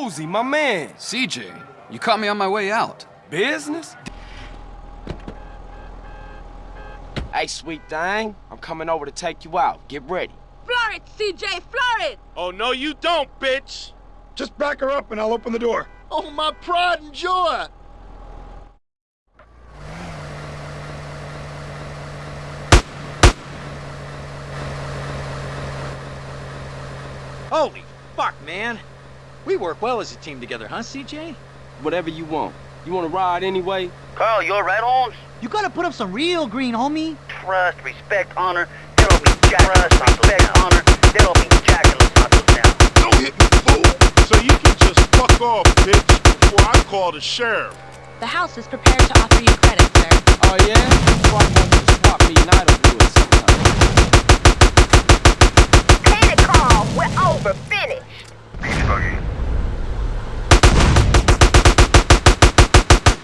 Woozie, my man. CJ, you caught me on my way out. Business? Hey, sweet thing. I'm coming over to take you out. Get ready. Floor it, CJ, floor it! Oh, no, you don't, bitch! Just back her up and I'll open the door. Oh, my pride and joy! Holy fuck, man. We work well as a team together, huh, CJ? Whatever you want. You want to ride anyway? Carl, you're alright, Holmes? You gotta put up some real green, homie. Trust, respect, honor. That'll be Jack. Trust, respect, honor. That'll be Jack and Los Matos now. Don't hit me, fool! So you can just fuck off, bitch, before I call the sheriff. The house is prepared to offer you credit, sir. Oh, yeah? So I want you to swap me and Idlewood sometime. Panic call. We're over. Finished.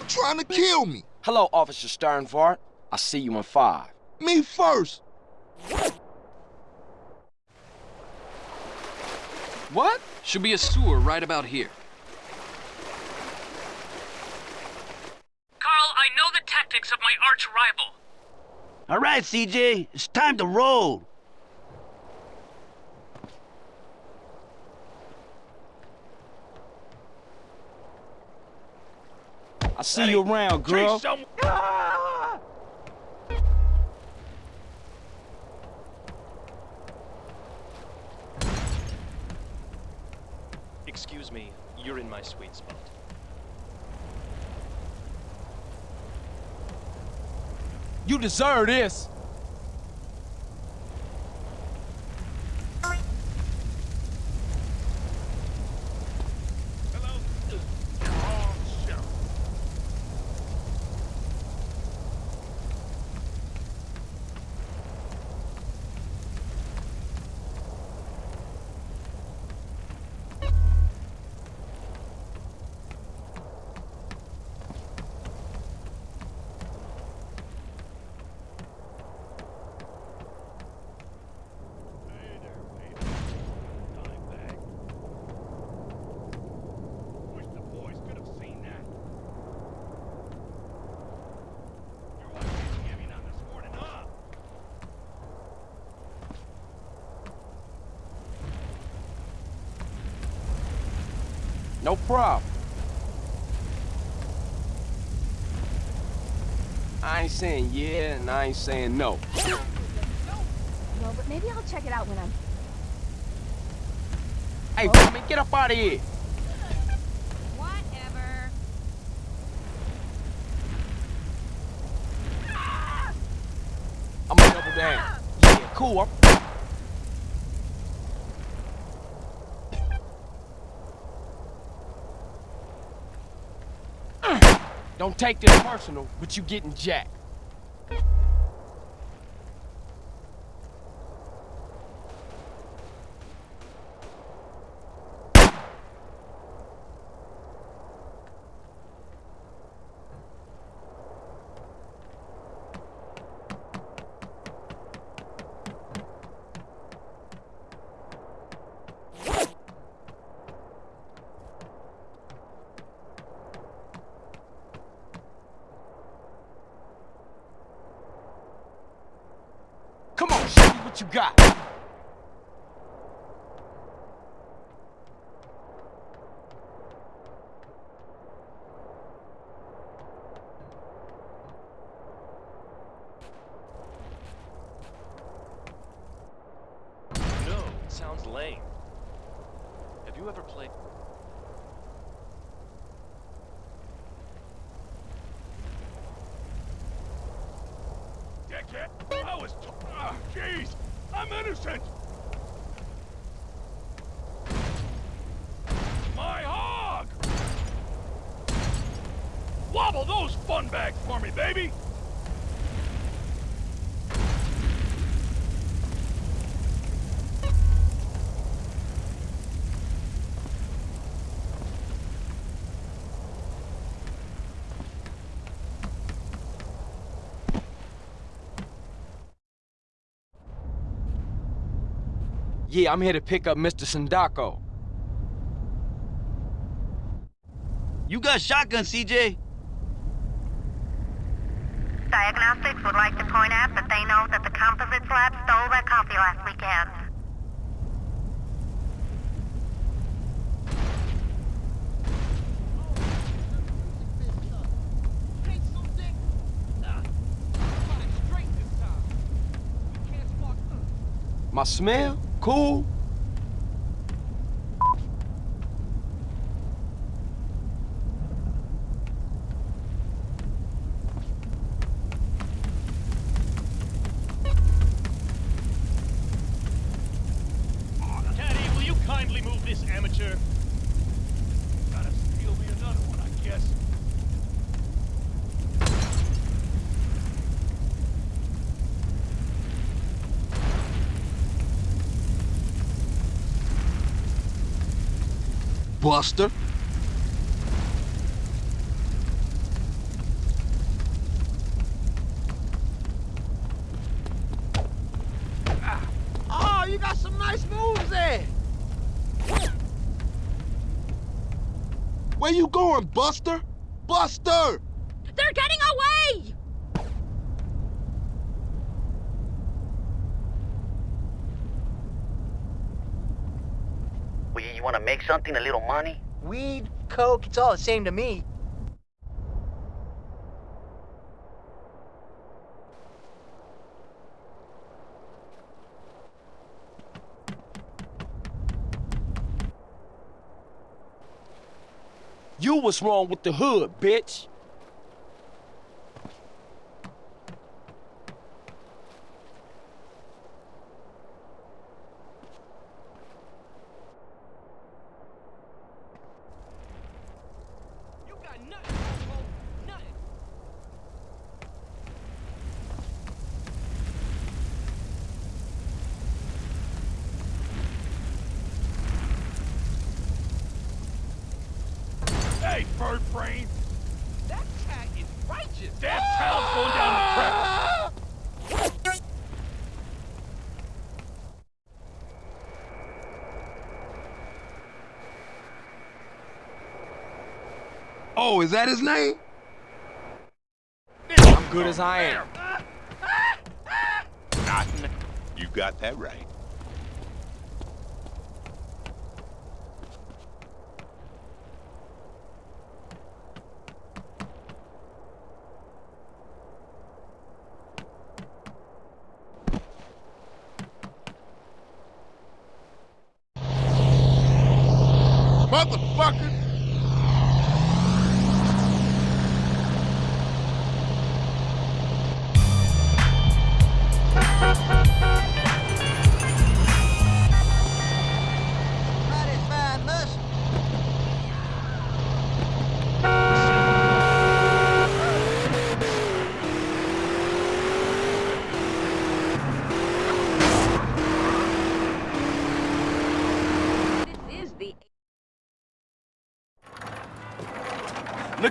Trying to kill me. Hello, Officer Sternfart. I'll see you in five. Me first. What? Should be a sewer right about here. Carl, I know the tactics of my arch rival. All right, CJ. It's time to roll. See you around, girl. Ah! Excuse me, you're in my sweet spot. You deserve this. Wish the boys could have seen that. Your wife didn't give me none this morning, huh? No problem. I ain't saying yeah, and I ain't saying no. No, but maybe I'll check it out when I'm... Hey, woman, get up out of here. Whatever. I'm gonna double down. Yeah, cool. I'm... Don't take this personal, but you getting jacked. Come on, show me what you got. No, it sounds lame. Have you ever played... Dickhead! I was... Ah, jeez! I'm innocent! My hog! Wobble those fun bags for me, baby! Yeah, I'm here to pick up Mr. Sindacco. You got shotgun, CJ. Diagnostics would like to point out that they know that the composites lab stole their coffee last weekend. My smell? Cool. Caddy, will you kindly move this amateur? Gotta steal me another one, I guess. Buster. Ah, oh, you got some nice moves there. Where you going, Buster? Buster! They're getting away! Well, you, you want to make something, a little money? Weed, coke, it's all the same to me. You was wrong with the hood, bitch. You got nothing, asshole. Nothing. Hey, bird brain! That cat is righteous! Damn town's going down the crap! Oh, is that his name? I'm good as I am. Nothing. You got that right.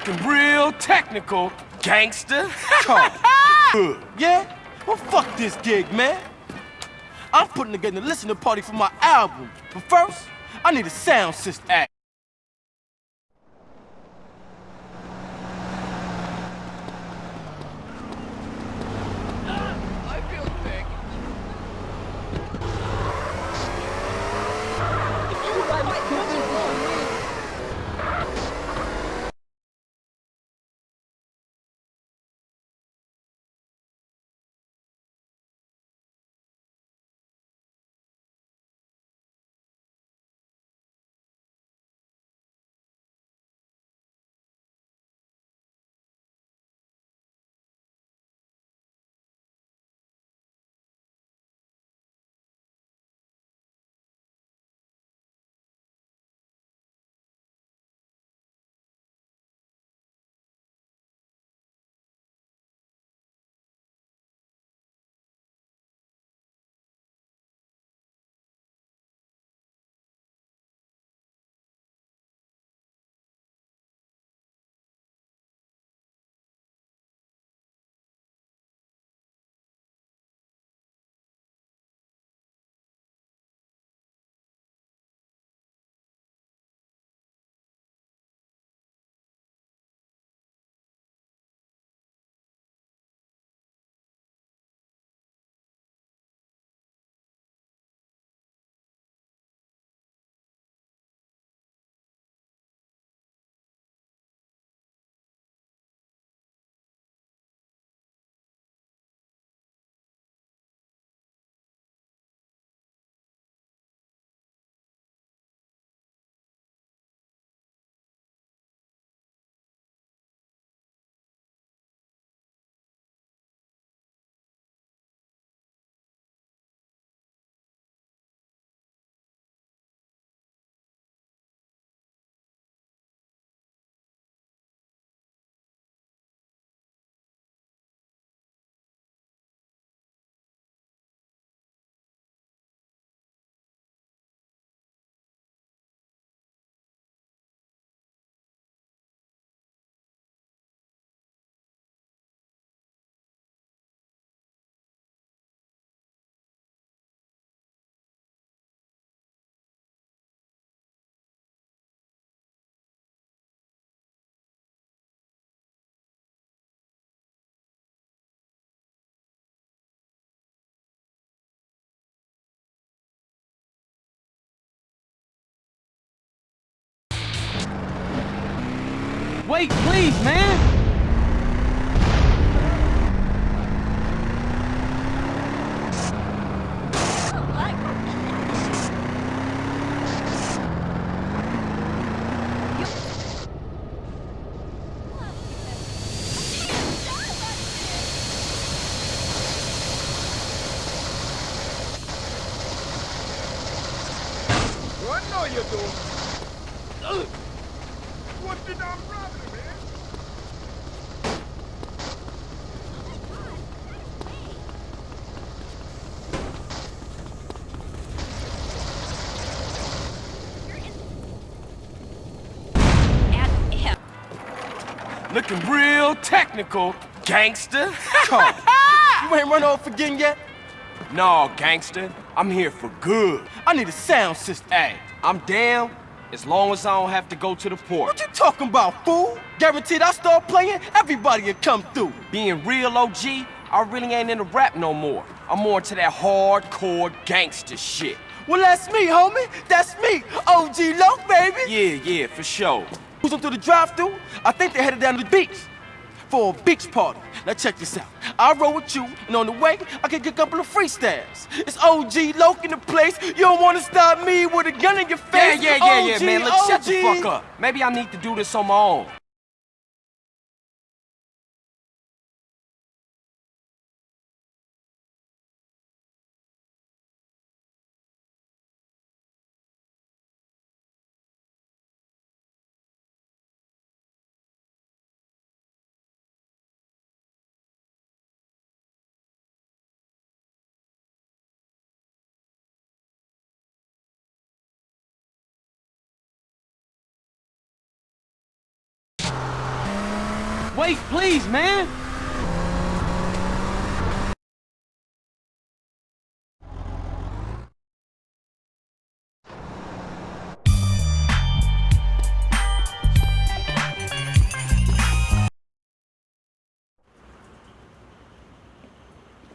Looking real technical, gangster. Good. Yeah? Well, fuck this gig, man. I'm putting together a listening party for my album. But first, I need a sound system Wait, please, man! Looking real technical, gangster. Come. you ain't run off again yet? No, gangster. I'm here for good. I need a sound system. Hey, I'm down as long as I don't have to go to the port. What you talking about, fool? Guaranteed I start playing, everybody will come through. Being real OG, I really ain't into rap no more. I'm more into that hardcore gangster shit. Well, that's me, homie. That's me, OG Loc, baby. Yeah, yeah, for sure. Who's up through the drive-through? I think they headed down to the beach for a beach party. Now check this out. I roll with you, and on the way, I can get a couple of freestyles. It's OG Loc in the place. You don't want to stop me with a gun in your face. Yeah, yeah, yeah, yeah, man. Look, shut the fuck up. Maybe I need to do this on my own. Please, man.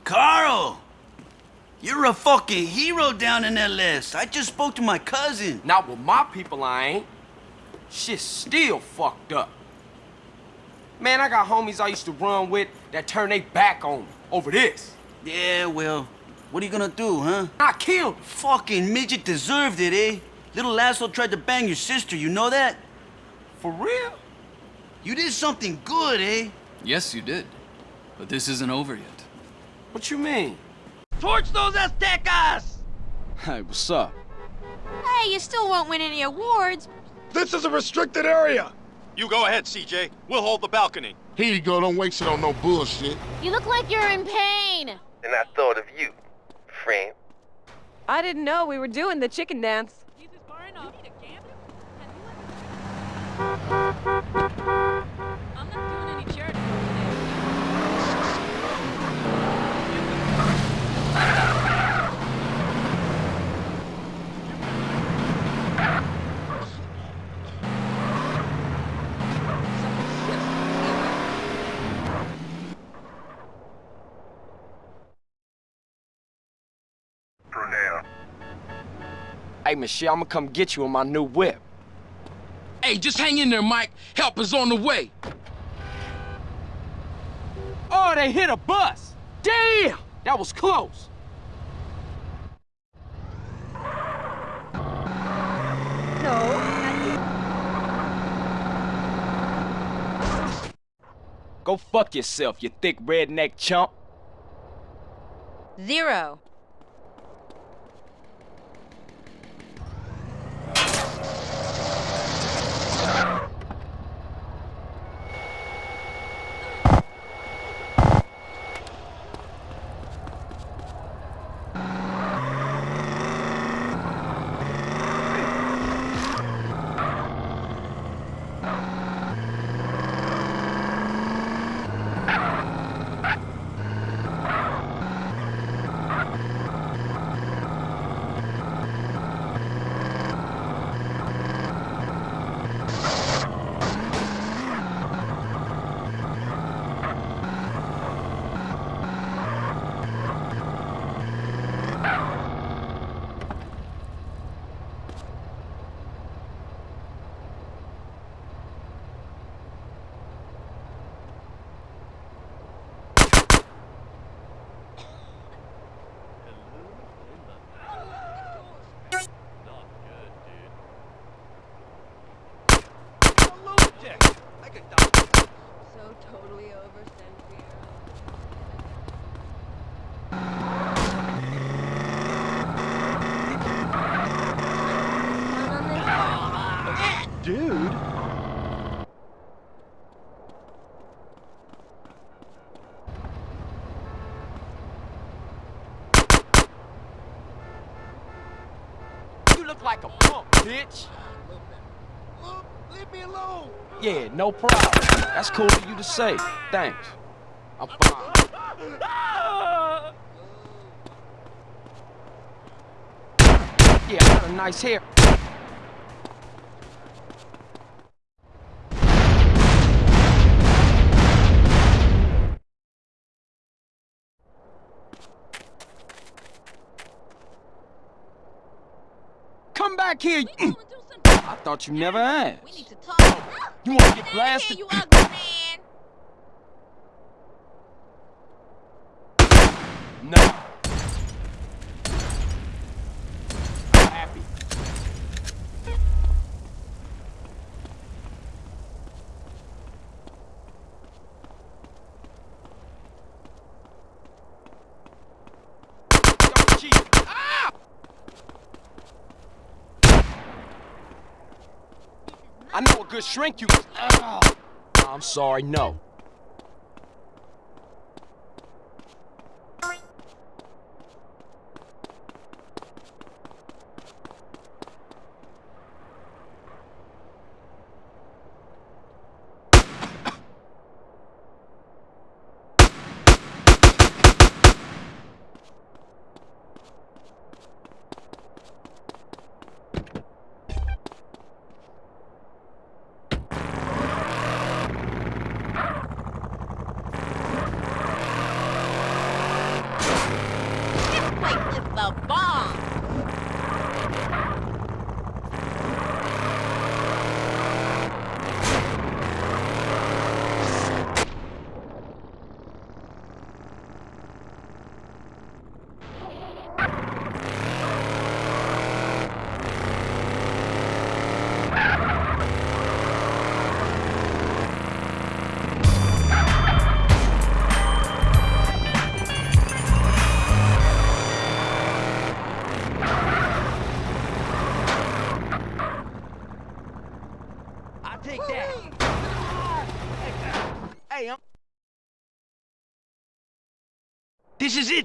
Carl! You're a fucking hero down in LS. I just spoke to my cousin. Not with my people, I ain't. Shit's still fucked up. Man, I got homies I used to run with that turn their back on me over this. Yeah, well, what are you gonna do, huh? I killed. Fucking midget deserved it, eh? Little asshole tried to bang your sister, you know that? For real? You did something good, eh? Yes, you did. But this isn't over yet. What you mean? Torch those Aztecas! Hey, what's up? Hey, you still won't win any awards. This is a restricted area. You go ahead, CJ. We'll hold the balcony. Here you go, don't waste it on no bullshit. You look like you're in pain. And I thought of you, friend. I didn't know we were doing the chicken dance. Hey, Michelle, I'm gonna come get you in my new whip. Hey, just hang in there, Mike. Help is on the way. Oh, they hit a bus. Damn, that was close. Go fuck yourself, you thick redneck chump. Zero. Look like a punk, bitch. Leave me alone. Yeah, no problem. That's cool for you to say. Thanks. I'm fine. Yeah, I got a nice hair. Here. you- I thought you never asked. We need to talk. You want to get blasted? you ugly man. No. I'm happy. Yo, Chief. Ah! I know a good shrink you. Ah. I'm sorry, no.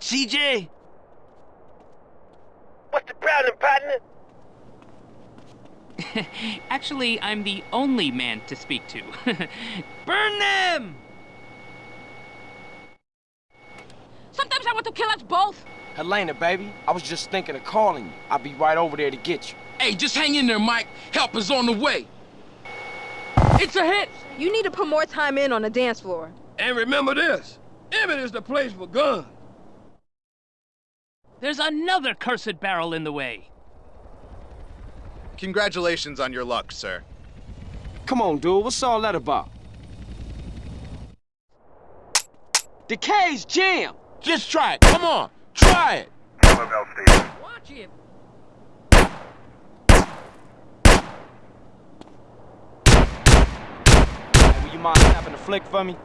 CJ. What's the problem, partner? Actually, I'm the only man to speak to. Burn them! Sometimes I want to kill us both. Helena, baby, I was just thinking of calling you. I'll be right over there to get you. Hey, just hang in there, Mike. Help is on the way. It's a hit. You need to put more time in on the dance floor. And remember this. Emmet is the place for guns. There's another cursed barrel in the way. Congratulations on your luck, sir. Come on, dude, what's all that about? Decay's jam! Just try it. Come on. Try it. Bell Station. Watch it. Hey, will you mind snapping a flick for me?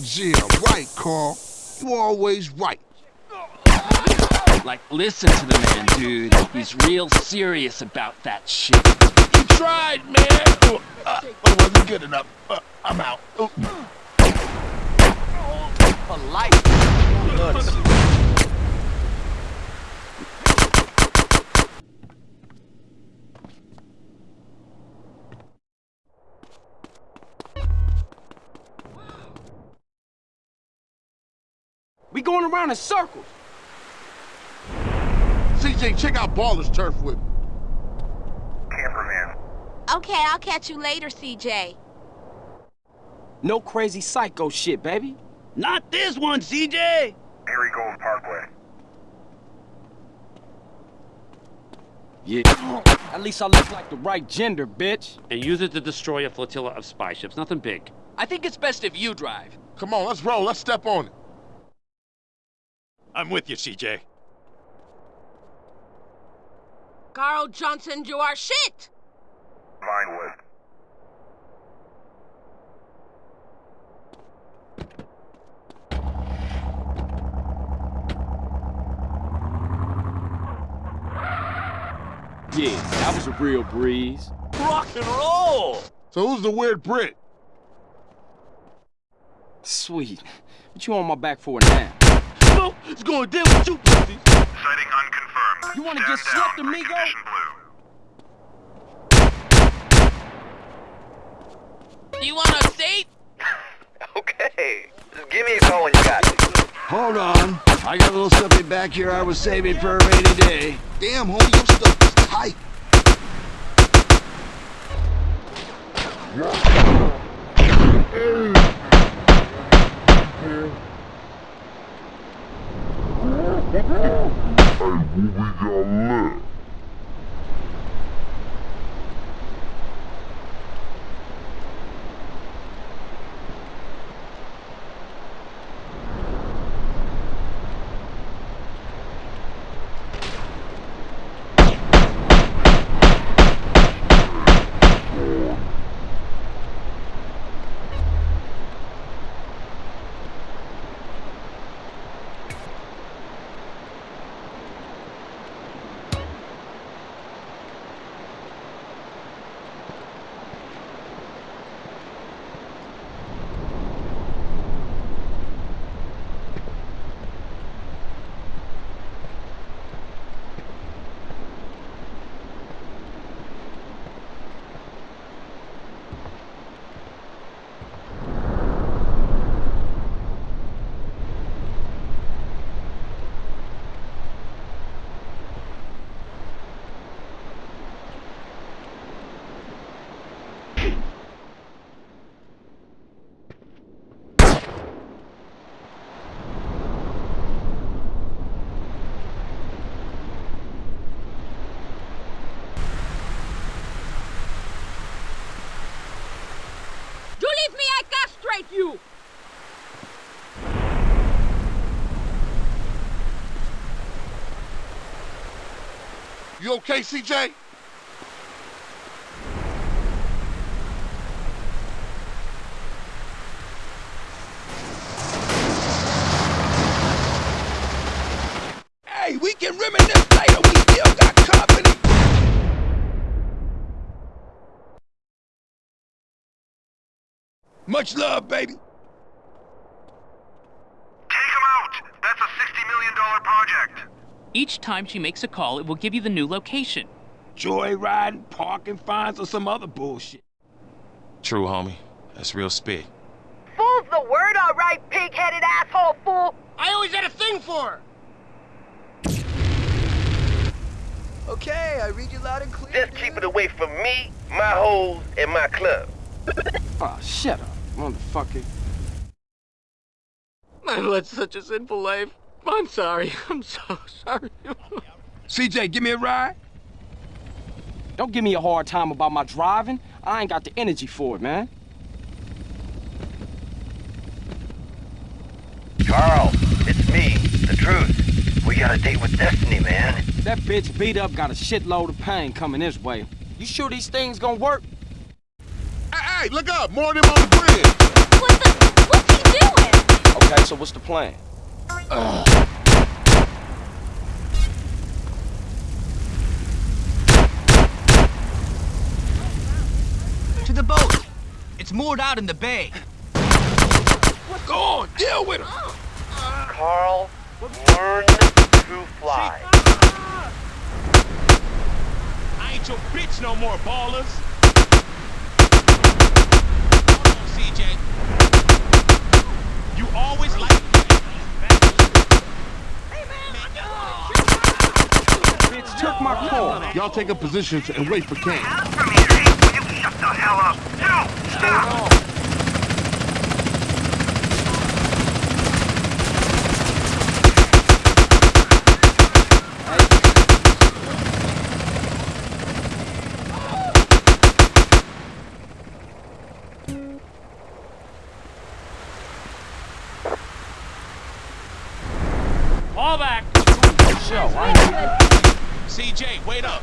Yeah, right, Carl. You always right. Like, listen to the man, dude. He's real serious about that shit. You tried, man. Oh, uh, it wasn't good enough. Uh, I'm out. Oh. For life. Nuts. Around in circles. CJ, check out Baller's turf with me. Camperman. Okay, I'll catch you later, CJ. No crazy psycho shit, baby. Not this one, CJ. Harry Gold Parkway. Yeah. At least I look like the right gender, bitch. And use it to destroy a flotilla of spy ships. Nothing big. I think it's best if you drive. Come on, let's roll. Let's step on it. I'm with you, CJ. Carl Johnson, you are shit. Vinewood. Yeah, that was a real breeze. Rock and roll. So who's the weird Brit? Sweet. What you on my back for now? No, it's going down with you, pussy. Sighting unconfirmed. You wanna Stand get slipped, down. amigo? Condition blue. You want a seat? Okay. Just give me a call when you got it. Hold on. I got a little something back here I was saving for a rainy day. Damn, homie, your stuff is tight. You leave me, Castrate you! You okay, CJ? Hey, we can reminisce later. We still got company. Much love, baby. Take him out. That's a $60 million project. Each time she makes a call, it will give you the new location. Joyriding, parking fines, or some other bullshit. True, homie. That's real spit. Fool's the word, all right, pig-headed asshole fool. I always had a thing for her! Okay, I read you loud and clear. Just keep it away from me, my hoes, and my club. Oh, shut up, motherfucker. I led such a sinful life. I'm sorry. I'm so sorry. CJ, give me a ride. Don't give me a hard time about my driving. I ain't got the energy for it, man. Carl, it's me, the truth. We got a date with Destiny, man. That bitch beat up got a shitload of pain coming this way. You sure these things gonna work? Hey, hey, look up. More of them on the bridge. What the... What's he doing? Okay, so what's the plan? To the boat. It's moored out in the bay. Go on, deal with him. Carl, learn to fly. I ain't your bitch no more, Ballas. CJ. You always like. Bitch took my call. Y'all take up positions and wait for Kane. From here, you shut the hell up? No, stop! Fall back. Show, I CJ, wait up.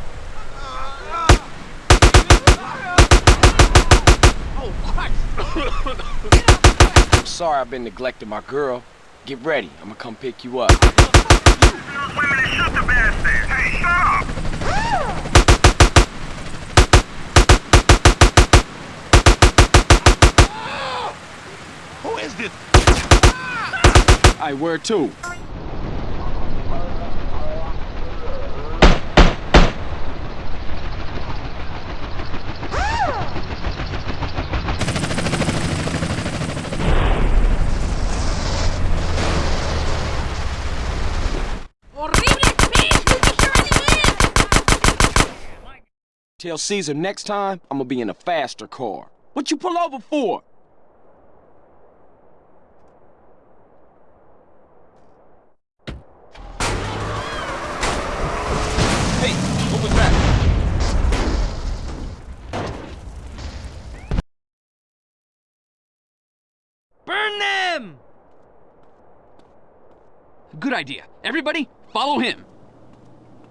I'm sorry I've been neglecting my girl. Get ready. I'm gonna come pick you up. Those women and shut the bastard! Hey, shut up! Who is this? Hey, where to? Tell Cesar next time I'm gonna be in a faster car. What you pull over for? Hey, what was that? Burn them! Good idea. Everybody, follow him.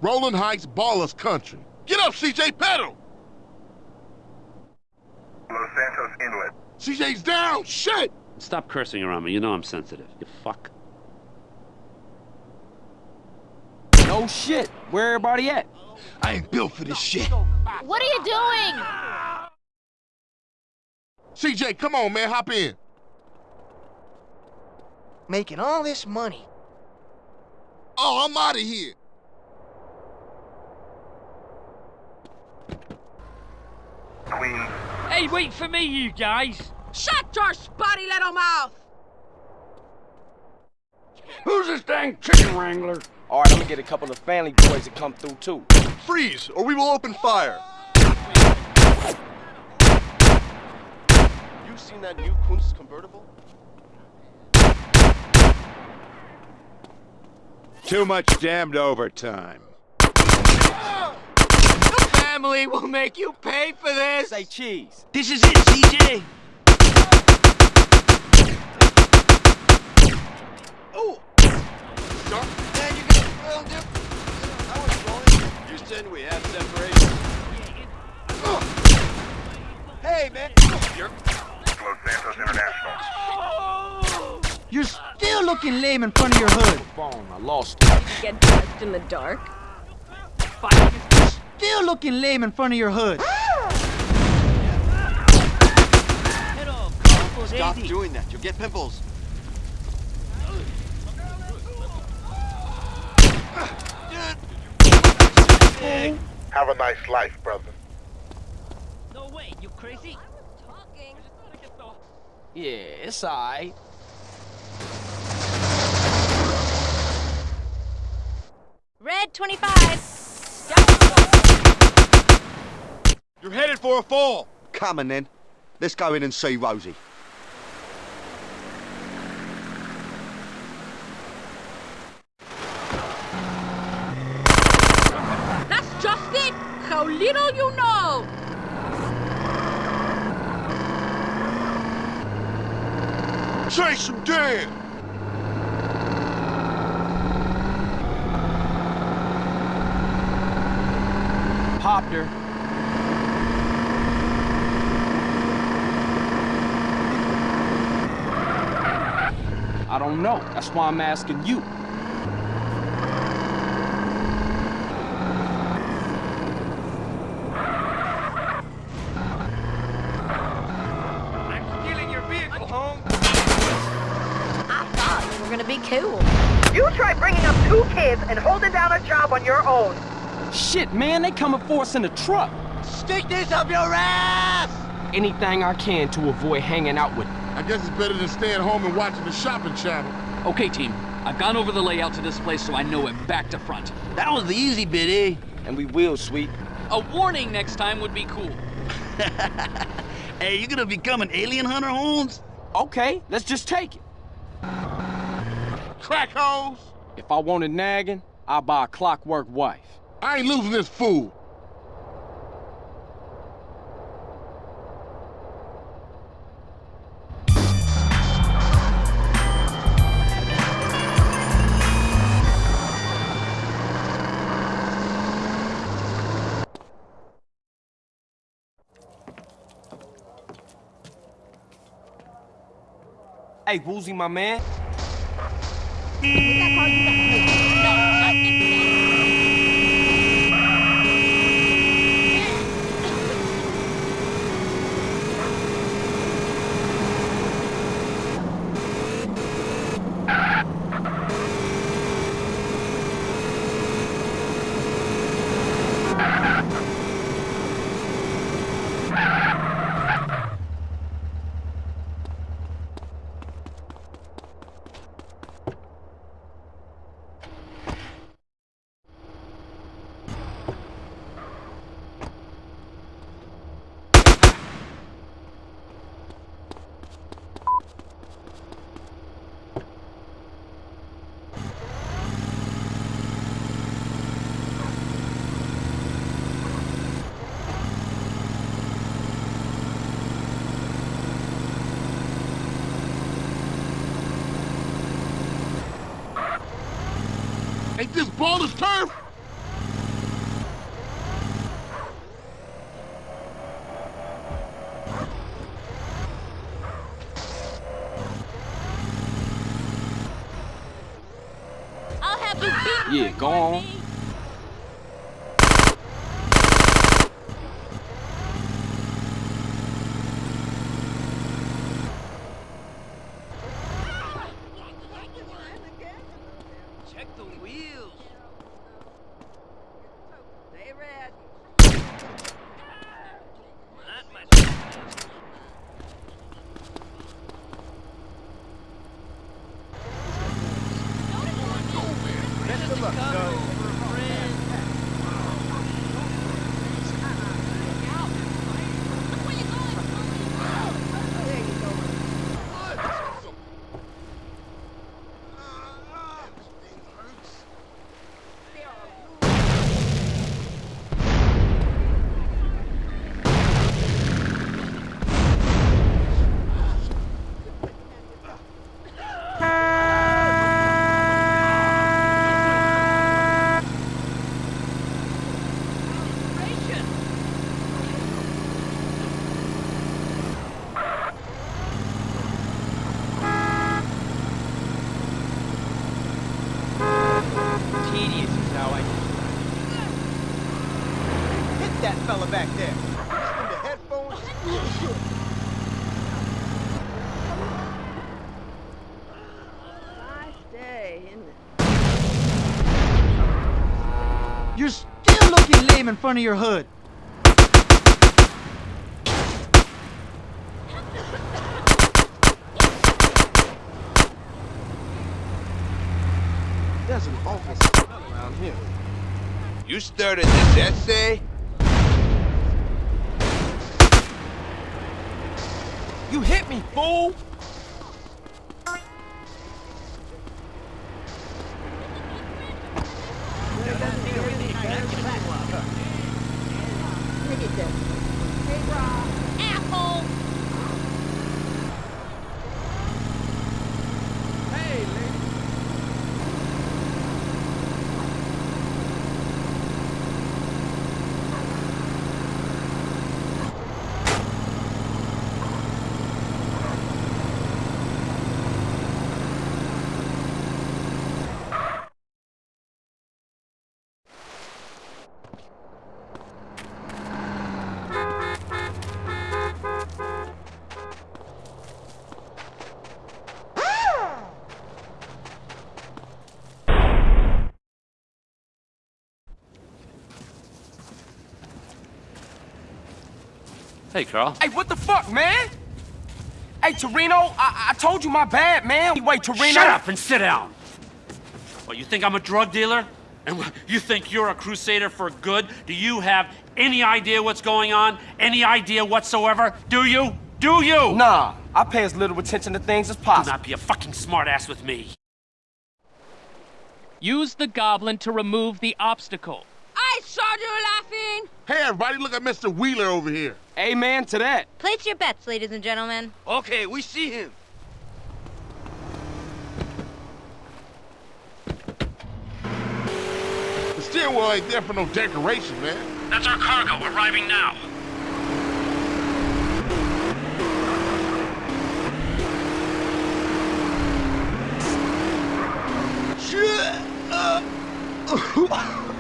Rolling Heights, Ballas Country. Get up, CJ, pedal! Los Santos Inlet. CJ's down! Shit! Stop cursing around me. You know I'm sensitive. You fuck. No shit. Where everybody at? I ain't built for this shit. What are you doing? CJ, come on, man, hop in. Making all this money. Oh, I'm out of here. Queens. Hey, wait for me, you guys. Shut your spotty little mouth! Who's this dang chicken wrangler? All right, I'm gonna get a couple of family boys to come through too. Freeze, or we will open fire. You seen that new Kunz convertible? Too much damned overtime. The family will make you pay for this! Say cheese. This is it, CJ. Oh! Houston, we have separation. Hey, man. Los Santos International. Oh. You're still looking lame in front of your hood. Phone, I lost it. Get dressed in the dark? Still looking lame in front of your hood. Stop doing that. You'll get pimples. Have a nice life, brother. No way, you crazy? Yeah, it's alright. Red 25. You're headed for a fall. Come on then. Let's go in and see Rosie. That's just it! How little you know! Chase him dead! Popped her. I don't know. That's why I'm asking you. I'm stealing your vehicle, Holmes. I thought you were gonna be cool. You try bringing up two kids and holding down a job on your own. Shit, man, they coming for us in the truck. Stick this up your ass! Anything I can to avoid hanging out with I guess it's better than staying home and watching the shopping channel. Okay, team. I've gone over the layout to this place so I know it back to front. That was the easy bit, eh? And we will, sweet. A warning next time would be cool. hey, you gonna become an alien hunter, Holmes? Okay, let's just take it. Crack holes! If I wanted nagging, I'll buy a clockwork wife. I ain't losing this fool. Hey, Woozie, my this baller's turf? I'll have you beat Yeah, go on. Check the wheels. Stay red. Not much. Best of luck, Doug. Tedious is how I Hit that fella back there. Listen to headphones. Nice day, isn't it? You're still looking lame in front of your hood. There's an awful smell around here. You started this essay? You hit me, fool! Look at this. Hey, Rob. Asshole! Hey, lady. Hey, Carl. Hey, what the fuck, man? Hey, Toreno, I, I told you my bad, man. Wait, Toreno. Shut up and sit down. What, you think I'm a drug dealer? And you think you're a crusader for good? Do you have any idea what's going on? Any idea whatsoever? Do you? Do you? Nah, I pay as little attention to things as possible. Do possible. not be a fucking smartass with me. Use the goblin to remove the obstacle. I saw you laughing! Hey, everybody, look at Mr. Wheeler over here. Amen to that. Place your bets, ladies and gentlemen. Okay, we see him. The stairwell ain't there for no decoration, man. That's our cargo arriving now. Shit! Uh,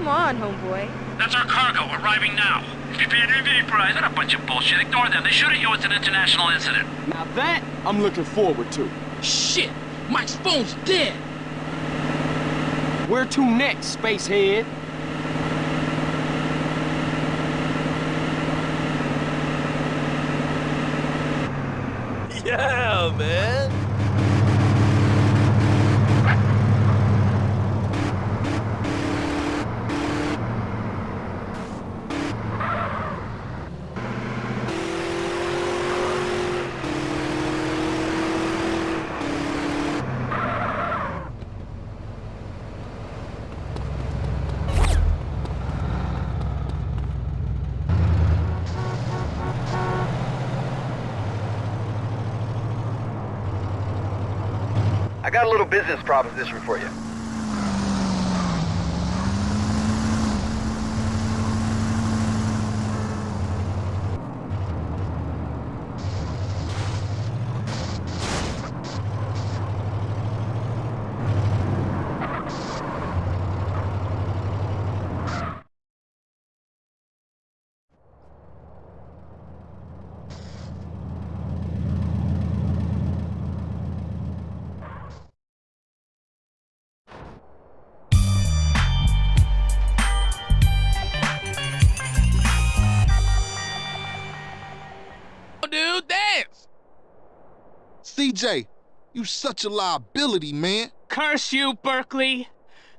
Come on, homeboy. That's our cargo arriving now. If you beat an EV prize, that a bunch of bullshit. Ignore them. They shoot at you. It's an international incident. Now that I'm looking forward to. Shit! Mike's phone's dead! Where to next, spacehead? Yeah, man. Business proposition for you. CJ, you such a liability, man. Curse you, Berkley!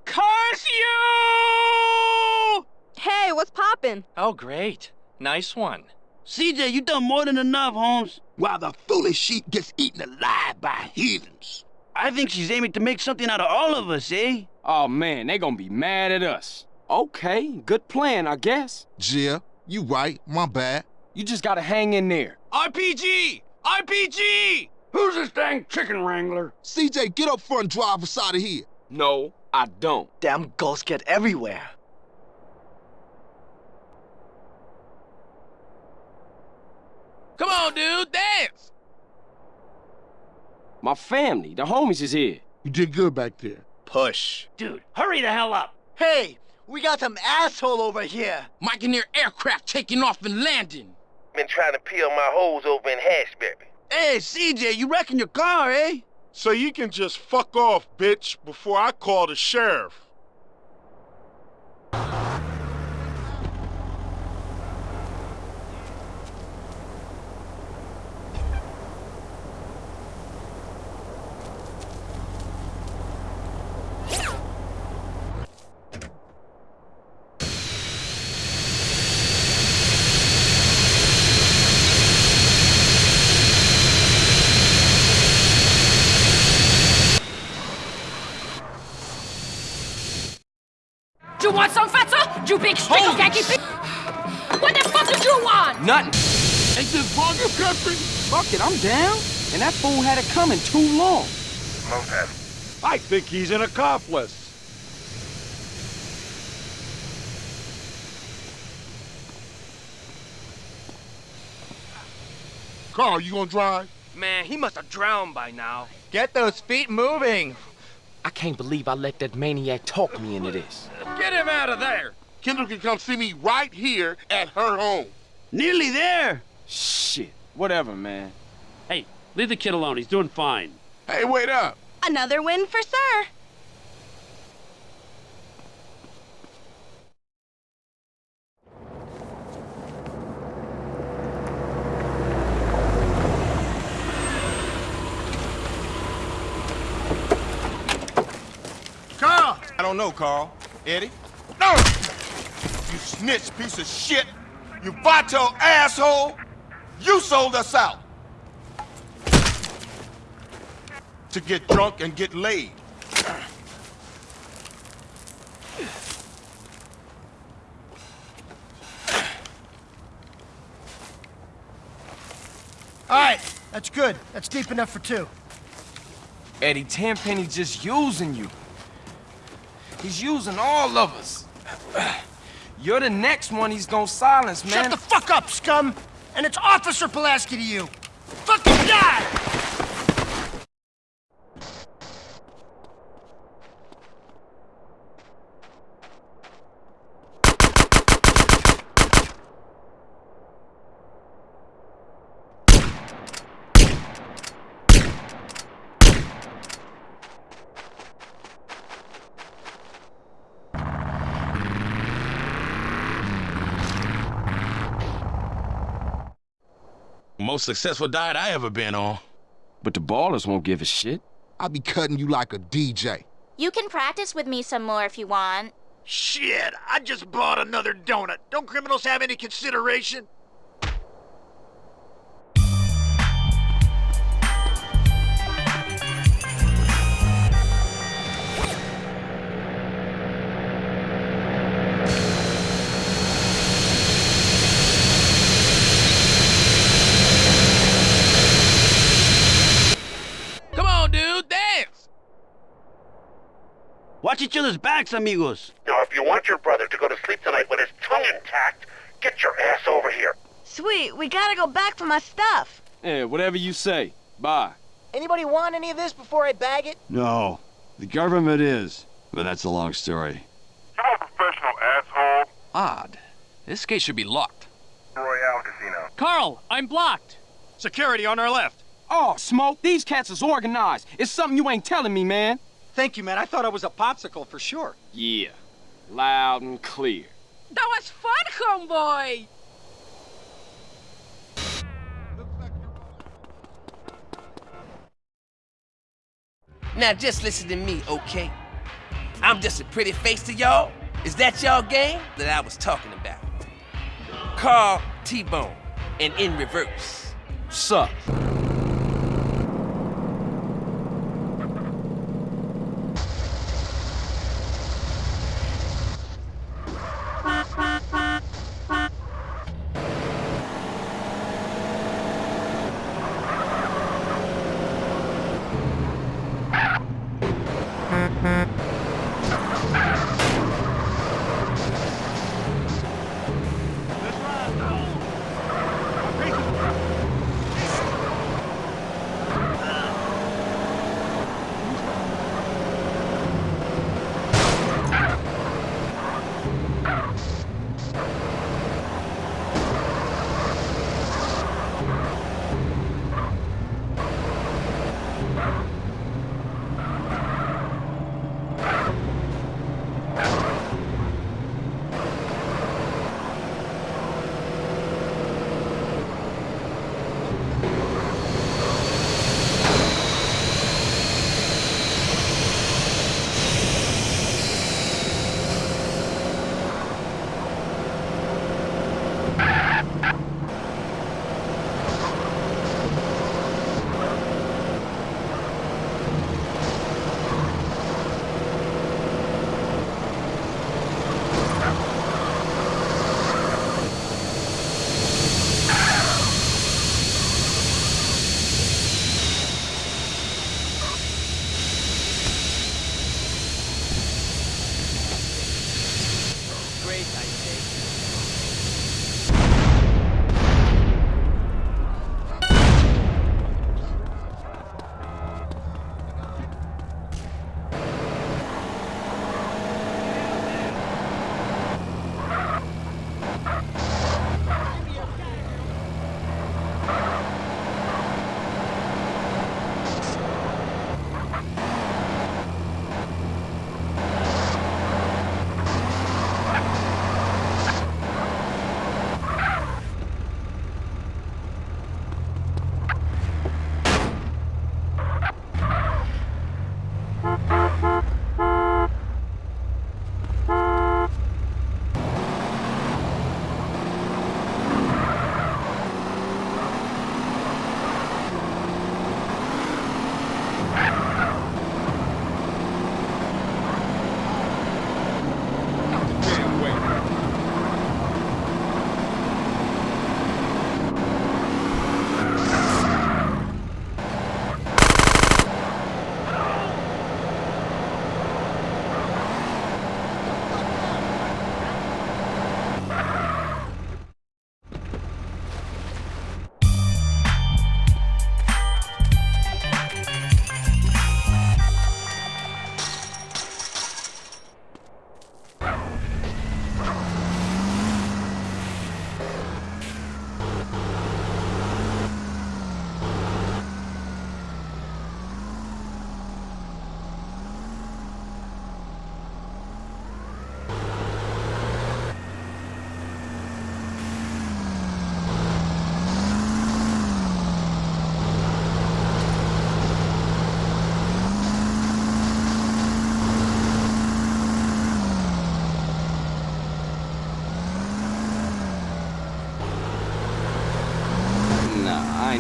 Curse you! Hey, what's poppin'? Oh, great. Nice one. CJ, you done more than enough, Holmes. While the foolish sheep gets eaten alive by heathens. I think she's aiming to make something out of all of us, eh? Oh man, they gonna be mad at us. Okay, good plan, I guess. Yeah, you right. My bad. You just gotta hang in there. RPG! RPG! Who's this dang chicken wrangler? CJ, get up front and drive us out of here. No, I don't. Damn ghosts get everywhere. Come on, dude, dance! My family, the homies is here. You did good back there. Push. Dude, hurry the hell up. Hey, we got some asshole over here. Mike and their aircraft taking off and landing. Been trying to peel my holes over in Hashbury. Hey, CJ, you wrecking your car, eh? So you can just fuck off, bitch, before I call the sheriff. Fool had it coming too long. Montana. I think he's an accomplice. Carl, you gonna drive? Man, he must have drowned by now. Get those feet moving. I can't believe I let that maniac talk me into this. Get him out of there! Kendall can come see me right here at her home. Nearly there. Shit, whatever, man. Hey, leave the kid alone. He's doing fine. Hey, wait up. Another win for Sir. Carl! I don't know, Carl. Eddie? No! You snitch piece of shit! You vato asshole! You sold us out! To get drunk and get laid. All right, that's good. That's deep enough for two. Eddie Tenpenny just using you. He's using all of us. You're the next one he's gonna silence, man. Shut the fuck up, scum! And it's Officer Pulaski to you. Fucking die! Most successful diet I ever been on. But the Ballas won't give a shit. I'll be cutting you like a DJ. You can practice with me some more if you want. Shit, I just bought another donut. Don't criminals have any consideration? Watch each other's backs, amigos. Now, if you want your brother to go to sleep tonight with his tongue intact, get your ass over here. Sweet, we gotta go back for my stuff. Yeah, whatever you say. Bye. Anybody want any of this before I bag it? No. The government is. But that's a long story. You're a professional asshole. Odd. This gate should be locked. Royale Casino. Carl, I'm blocked. Security on our left. Oh, Smoke, these cats is organized. It's something you ain't telling me, man. Thank you, man. I thought I was a popsicle for sure. Yeah. Loud and clear. That was fun, homeboy! Now just listen to me, okay? I'm just a pretty face to y'all. Is that y'all game that I was talking about? Carl T-Bone and in reverse. Sup?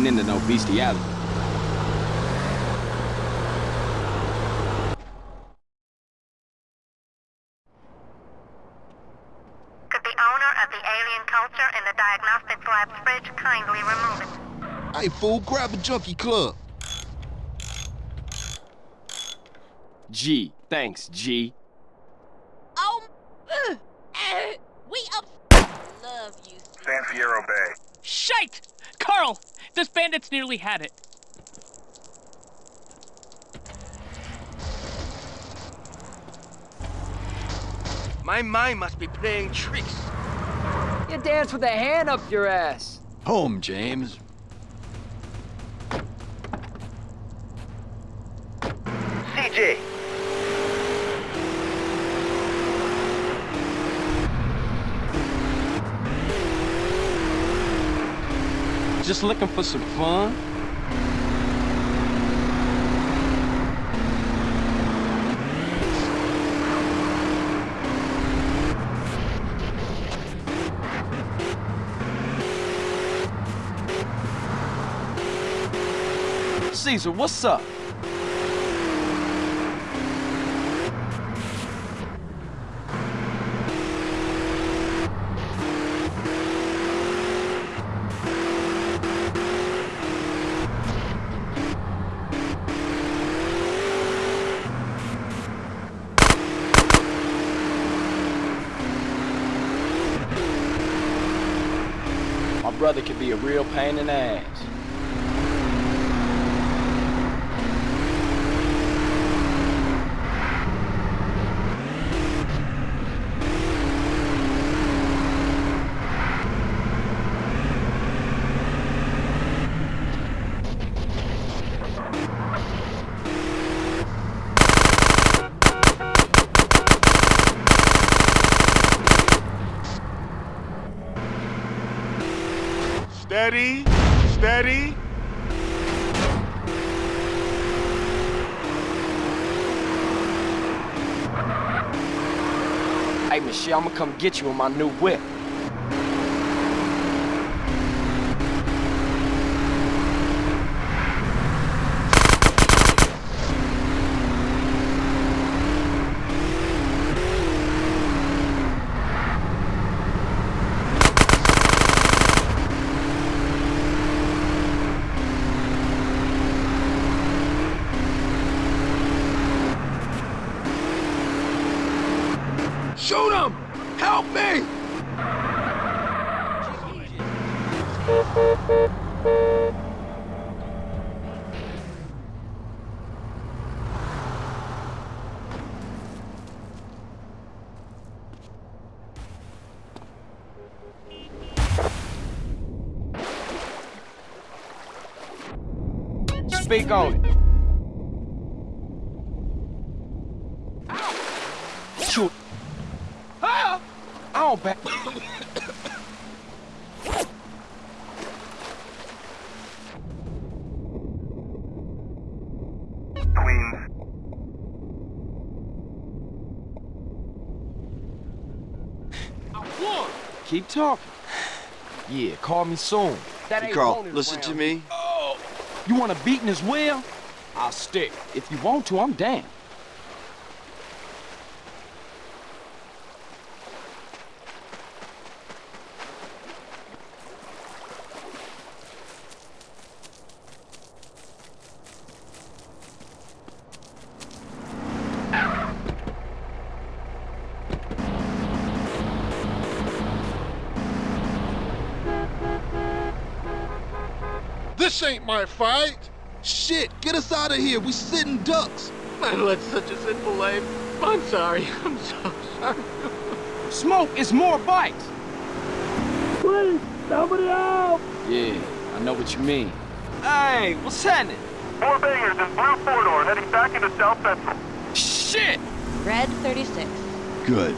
Ain't into no bestiality. Could the owner of the alien culture in the diagnostic lab's fridge kindly remove it? Hey, fool, grab a junkie club. G. Thanks, G. Oh, uh, uh, we up love you. San Fierro Bay. Shite! Carl, this bandit's nearly had it. My mind must be playing tricks. You dance with a hand up your ass. Home, James. CJ. Just looking for some fun? Cesar, what's up? Brother can be a real pain in the ass. Steady, steady. Hey, Michelle, I'm gonna come get you in my new whip. Shoot him! Help me! Speak on it. Shoot. Ah! I don't back. Queens. Keep talking. Yeah, call me soon. That Hey, Carl, listen around to me. Oh, you want a beating as well? I'll stick. If you want to, I'm down. This ain't my fight. Shit, get us out of here. We sitting ducks. I led such a sinful life. I'm sorry. I'm so sorry. Smoke, it's more bikes. Please, somebody help! Yeah, I know what you mean. Hey, what's happening? Four bangers in blue four-door heading back into South Central. Shit! Red 36. Good.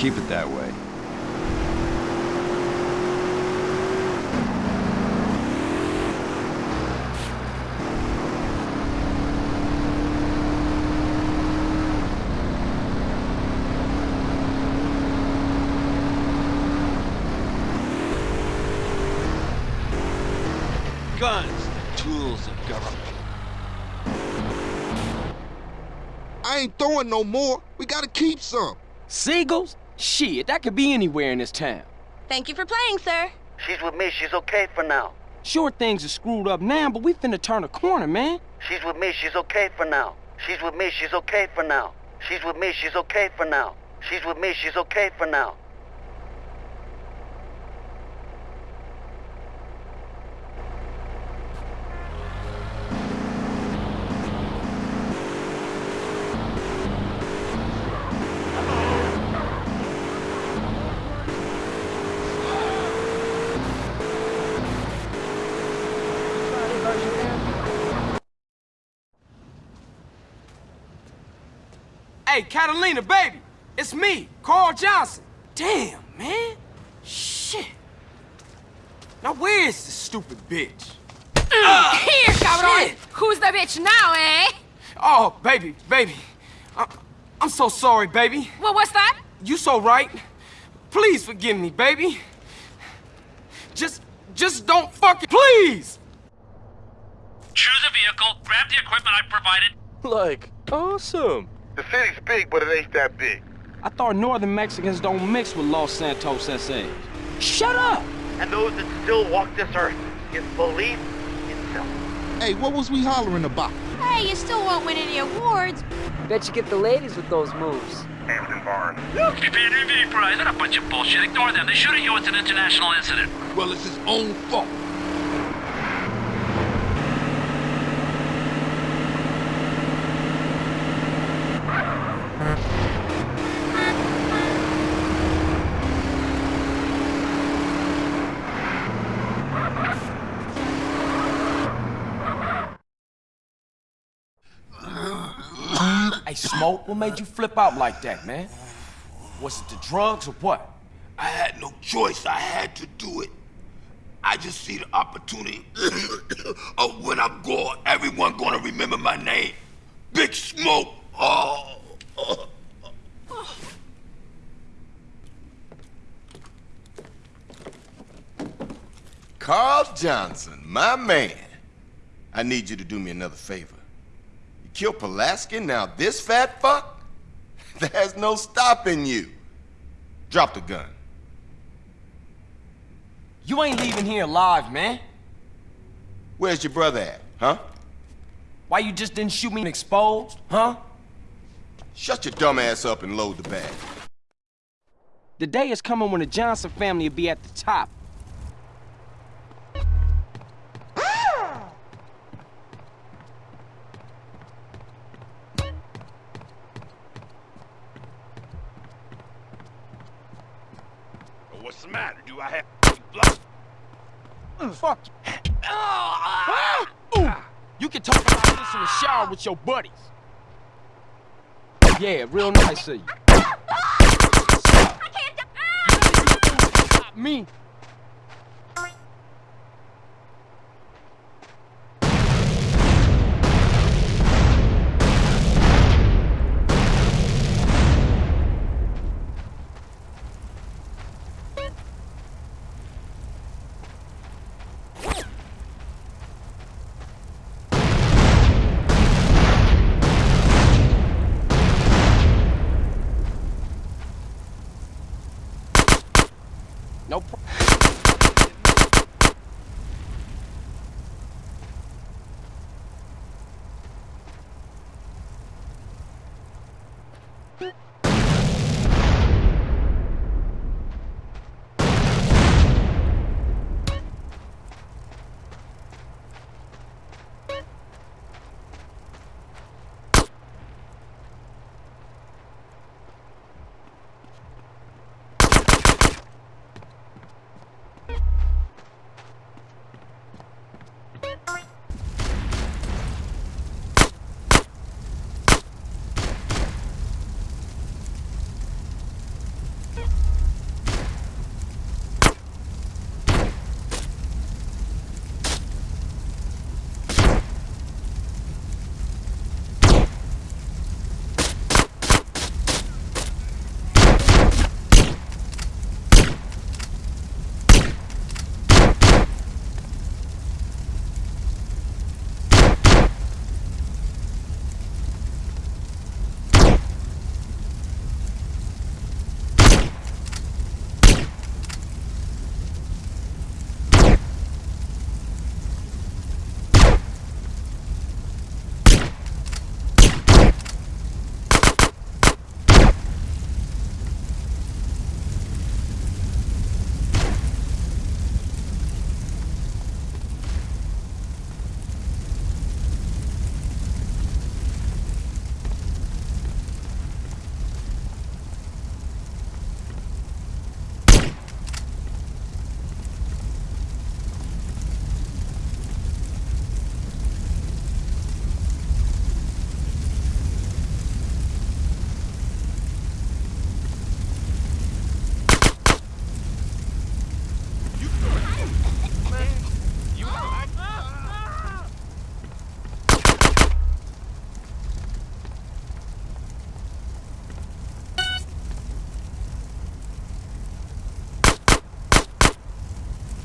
Keep it that way. Guns, the tools of government. I ain't throwing no more. We gotta keep some. Seagulls? Shit, that could be anywhere in this town. Thank you for playing, sir. She's with me. She's okay for now. Sure, things are screwed up now, but we finna turn a corner, man. She's with me. She's okay for now. She's with me, she's okay for now. She's with me, she's okay for now. She's with me, she's okay for now. Hey, Catalina, baby. It's me, Carl Johnson. Damn, man. Shit. Now where's this stupid bitch? Mm, uh, here, cabrón! Who's the bitch now, eh? Oh, baby, baby. I I'm so sorry, baby. What was that? You so right. Please forgive me, baby. Just, just don't fucking, please! Choose a vehicle, grab the equipment I provided. Like, awesome. The city's big, but it ain't that big. I thought northern Mexicans don't mix with Los Santos SAs. Shut up! And those that still walk this earth in belief itself. Hey, what was we hollering about? Hey, you still won't win any awards. Bet you get the ladies with those moves. Hampton Barn. Look, if you're an prize, they're a bunch of bullshit. Ignore them. They shoot at you. It's an international incident. Well, it's his own fault. Hey, Smoke, what made you flip out like that, man? Was it the drugs or what? I had no choice. I had to do it. I just see the opportunity of when I'm gone, everyone gonna remember my name. Big Smoke. Oh. Carl Johnson, my man. I need you to do me another favor. Killed Pulaski, now this fat fuck? There's no stopping you. Drop the gun. You ain't leaving here alive, man. Where's your brother at, huh? Why you just didn't shoot me exposed, huh? Shut your dumb ass up and load the bag. The day is coming when the Johnson family will be at the top. What's the matter? Do I have blood? Fuck. Ooh. Ah. You can talk about this in the shower with your buddies. Yeah, real nice of you. Stop me. No problem.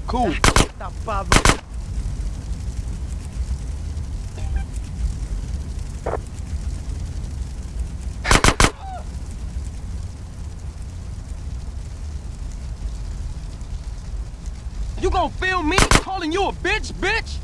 Cool. You gonna film me calling you a bitch, bitch?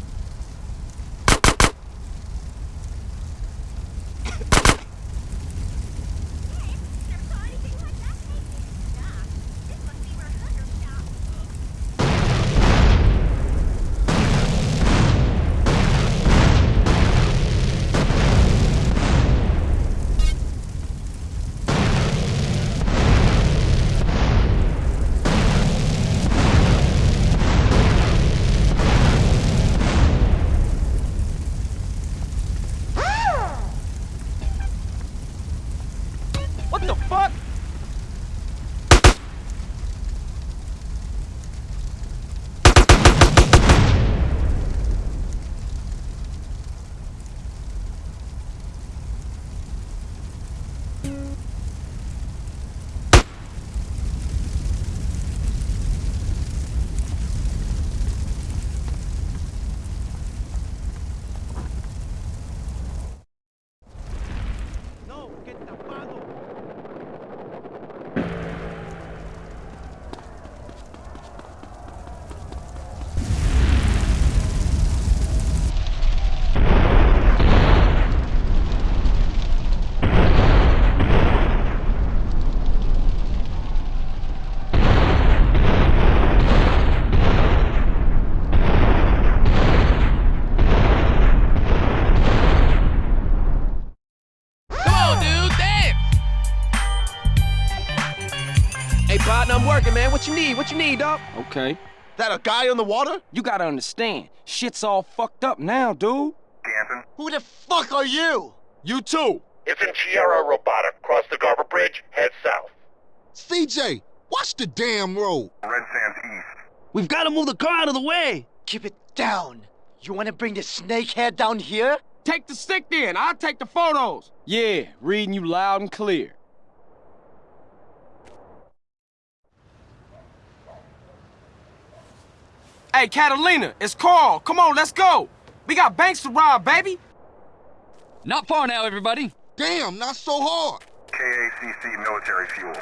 What you need? What you need, dog? Okay. That a guy on the water? You gotta understand, shit's all fucked up now, dude. Dancing. Who the fuck are you? You too. It's in Sierra Robotic. Cross the Garver Bridge, head south. CJ, watch the damn road. Red Sands east. We've got to move the car out of the way. Keep it down. You wanna bring the snakehead down here? Take the stick then. I'll take the photos. Yeah, reading you loud and clear. Hey, Catalina, it's Carl. Come on, let's go. We got banks to rob, baby. Not far now, everybody. Damn, not so hard. KACC military fuel.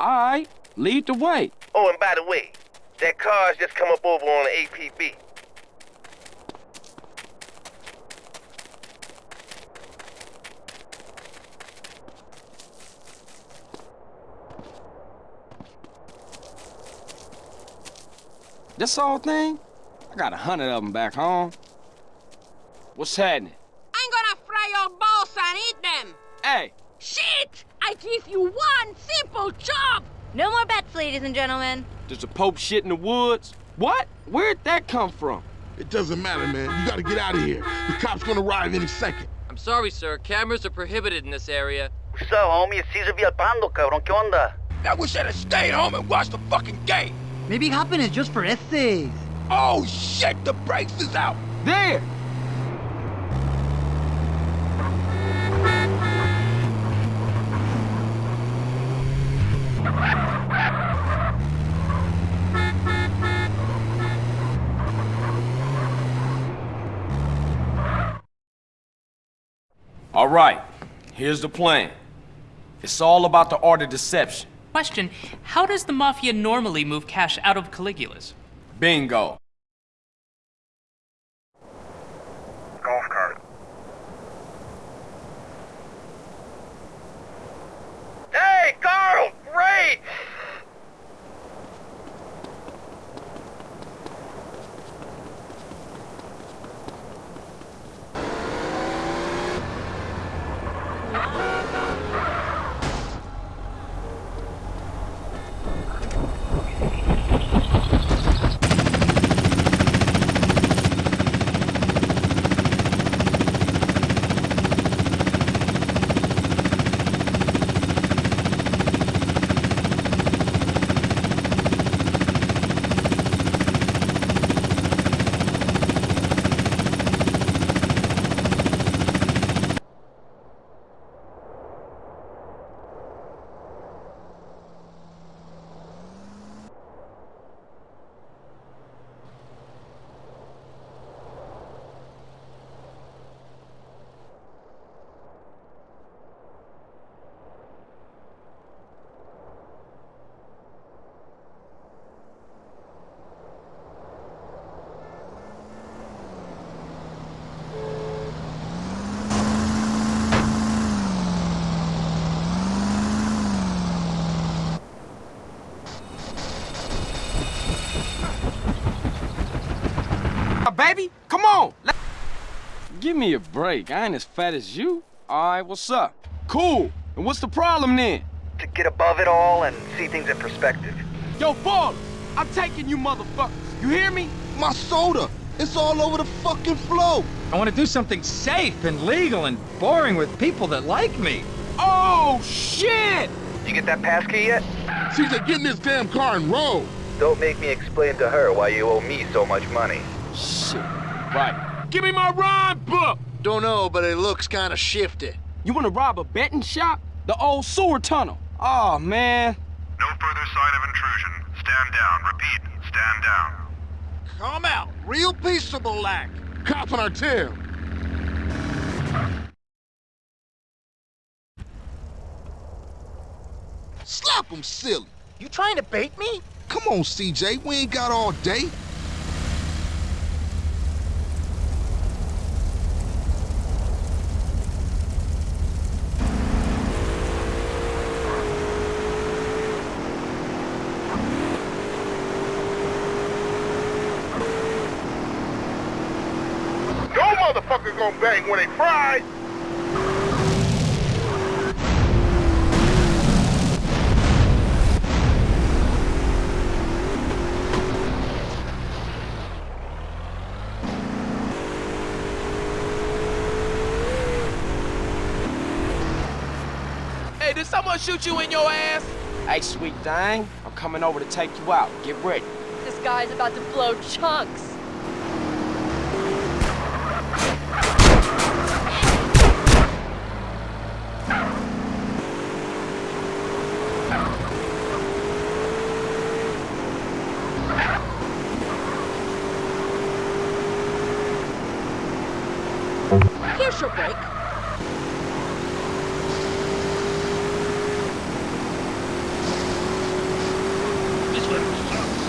All right, lead the way. Oh, and by the way, that car's just come up over on the APB. This whole thing? I got a hundred of them back home. What's happening? I'm gonna fry your balls and eat them! Hey, Shit! I give you one simple job! No more bets, ladies and gentlemen. does the Pope shit in the woods? What? Where'd that come from? It doesn't matter, man. You gotta get out of here. The cop's gonna arrive any second. I'm sorry, sir. Cameras are prohibited in this area. What's up, homie? It's Cesar Villalpando, cabrón. ¿Qué onda? I wish I'd have stayed home and watched the fucking game. Maybe hopping is just for essays. Oh shit, the brakes is out. There! All right, here's the plan. It's all about the art of deception. Question How does the Mafia normally move cash out of Caligula's? Bingo. Golf cart. Hey, Carl! Great! baby. Come on. Let Give me a break. I ain't as fat as you. All right, what's up? Cool. And what's the problem then? To get above it all and see things in perspective. Yo, Ballas, I'm taking you motherfuckers. You hear me? My soda! It's all over the fucking floor! I want to do something safe and legal and boring with people that like me. Oh, shit! You get that pass key yet? CJ, get in this damn car and roll! Don't make me explain to her why you owe me so much money. Shit. Right. Give me my rhyme book! Don't know, but it looks kinda shifty. You wanna rob a betting shop? The old sewer tunnel. Oh, man. No further sign of intrusion. Stand down. Repeat, stand down. Come out, real peaceable like. Cop on our tail! Slap him, silly! You trying to bait me? Come on, CJ, we ain't got all day. No motherfucker when they fry. Hey, did someone shoot you in your ass? Hey, sweet thing, I'm coming over to take you out. Get ready. This guy's about to blow chunks. Your break. This one sucks.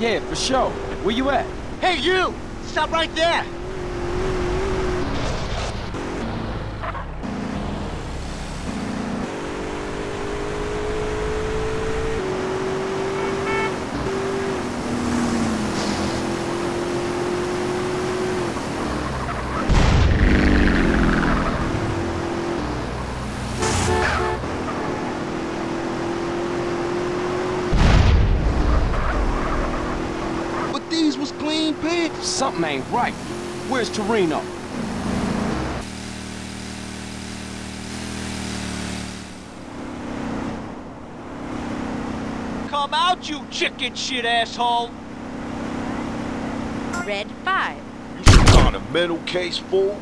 Yeah, for sure. Where you at? Hey, you! Stop right there! But these was clean pigs. Something ain't right. Where's Toreno? Come out, you chicken shit asshole! Red 5. You On a mental case, fool.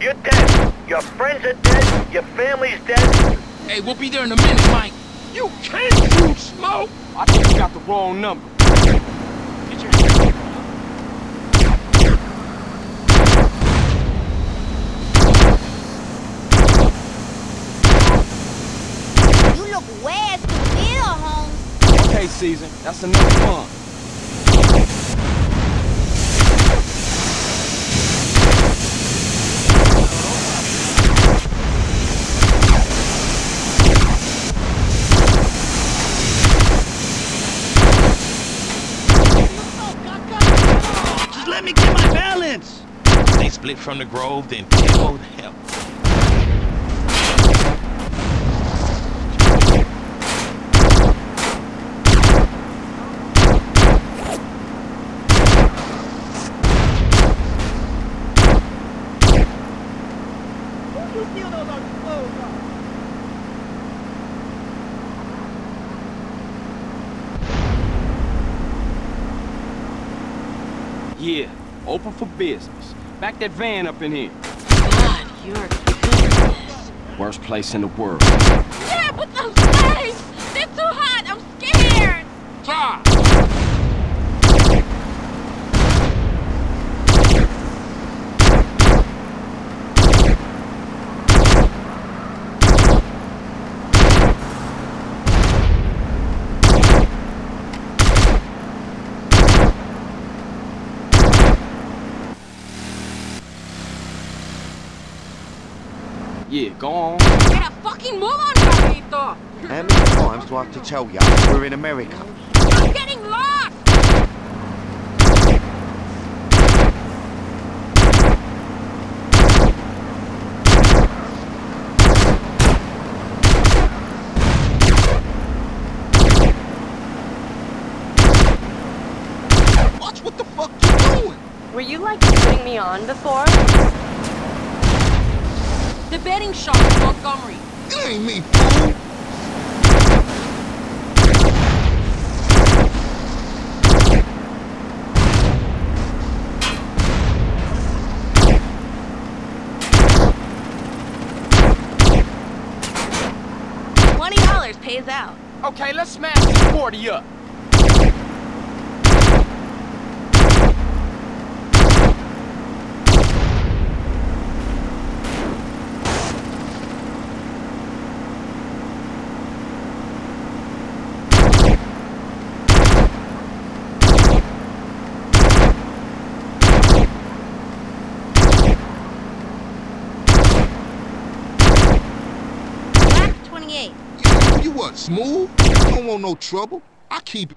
You're dead. Your friends are dead. Your family's dead. Hey, we'll be there in a minute, Mike. You can't shoot smoke! I think you got the wrong number. Get your You look way stupid, Holmes. Okay, Season, that's enough fun. They split from the grove, then oh hell. Yeah, open for business. Back that van up in here. God, you're goodness. Worst place in the world. Yeah, but those legs! They're too hot! I'm scared! Stop! Yeah, go on. Get a fucking move on, Carlito! How many times do I have to tell you we're in America? I'm getting lost! Watch what the fuck you're doing? Were you like putting me on before? The betting shop in Montgomery. It ain't me, fool. Twenty dollars pays out. Okay, let's smash this 40 up. 28. You what, smooth? You don't want no trouble. I keep it.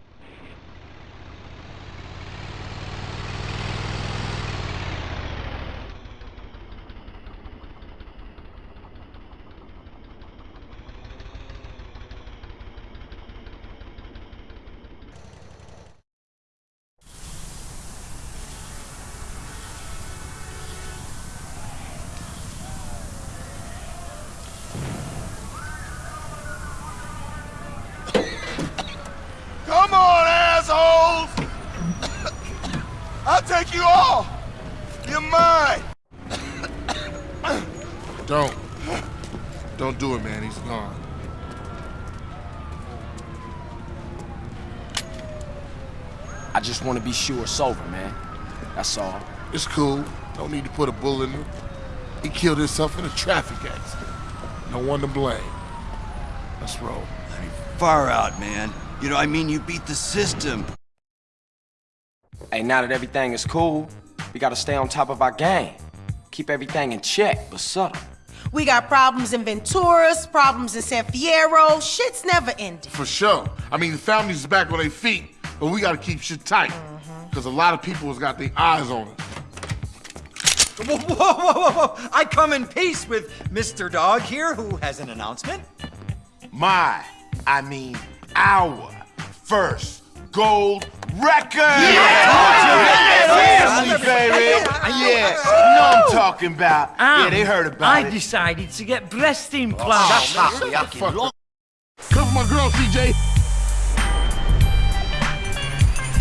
Come on, assholes! I'll take you all! You're mine! Don't. Don't do it, man. He's gone. I just want to be sure it's over, man. That's all. It's cool. Don't need to put a bullet in him. He killed himself in a traffic accident. No one to blame. Let's roll. Far out, man. You know, I mean, you beat the system. Hey, now that everything is cool, we gotta stay on top of our game. Keep everything in check, but subtle. We got problems in Venturas, problems in San Fierro. Shit's never ending. For sure. I mean, the family's back on their feet, but we gotta keep shit tight. Because a lot of people has got their eyes on us. Whoa, whoa, whoa, whoa! I come in peace with Mr. Dog here, who has an announcement. My, I mean our first gold record! Yeah! Family, baby! Yeah, you know I'm talking about. yeah, um, they heard about I it. I decided to get breast Oh, implants. man, shut the fuck up. Come for my girl, CJ.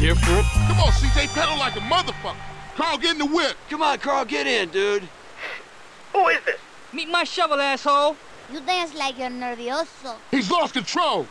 Different. Come on, CJ, pedal like a motherfucker. Carl, get in the whip. Come on, Carl, get in, dude. Who is this? Meet my shovel, asshole. You dance like you're nervioso. He's lost control.